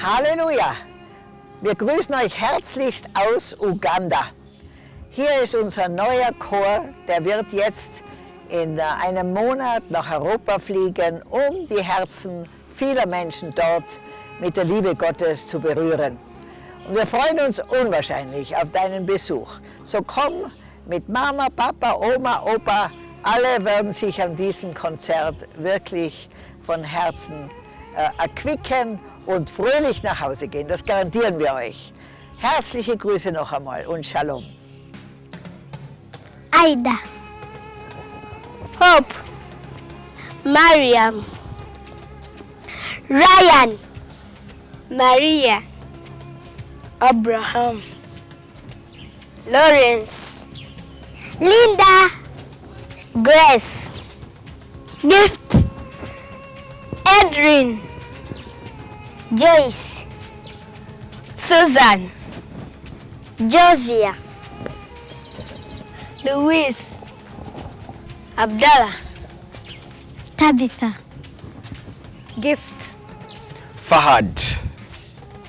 Halleluja! Wir grüßen euch herzlichst aus Uganda. Hier ist unser neuer Chor, der wird jetzt in einem Monat nach Europa fliegen, um die Herzen vieler Menschen dort mit der Liebe Gottes zu berühren. Und wir freuen uns unwahrscheinlich auf deinen Besuch. So komm mit Mama, Papa, Oma, Opa, alle werden sich an diesem Konzert wirklich von Herzen äh, erquicken und fröhlich nach Hause gehen. Das garantieren wir euch. Herzliche Grüße noch einmal und Shalom. Aida, Hope, Mariam, Ryan, Maria, Abraham, Lawrence, Linda, Grace, Gift, Edrin, Joyce, Susan, Jovia, Luis, Abdallah, Tabitha, Gift. Fahad.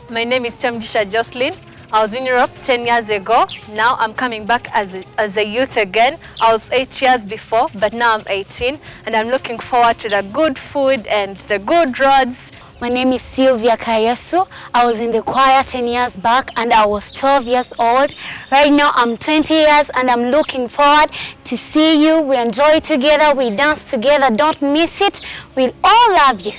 My name is Chamjisha Jocelyn. I was in Europe 10 years ago. Now I'm coming back as a, as a youth again. I was 8 years before, but now I'm 18 and I'm looking forward to the good food and the good roads. My name is Sylvia Kayesu. I was in the choir 10 years back and I was 12 years old. Right now I'm 20 years and I'm looking forward to see you. We enjoy together, we dance together. Don't miss it. We'll all love you.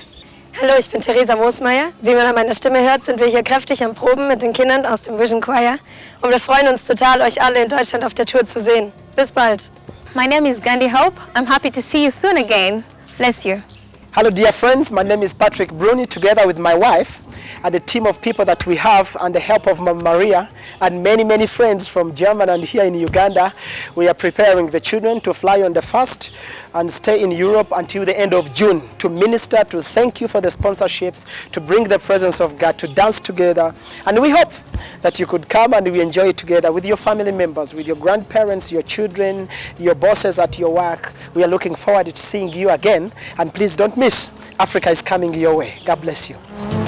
Hallo, ich bin Theresa Moosmeier. Wie man an meiner Stimme hört, sind wir hier kräftig am Proben mit den Kindern aus dem Vision Choir. Und wir freuen uns total, euch alle in Deutschland auf der Tour zu sehen. Bis bald. My name is Gandhi Hope. I'm happy to see you soon again. Bless you. Hello dear friends, my name is Patrick Bruni together with my wife and the team of people that we have and the help of Mama Maria and many many friends from Germany and here in Uganda. We are preparing the children to fly on the first and stay in Europe until the end of June to minister, to thank you for the sponsorships, to bring the presence of God, to dance together. And we hope that you could come and we enjoy it together with your family members, with your grandparents, your children, your bosses at your work. We are looking forward to seeing you again. And please don't miss, Africa is coming your way. God bless you.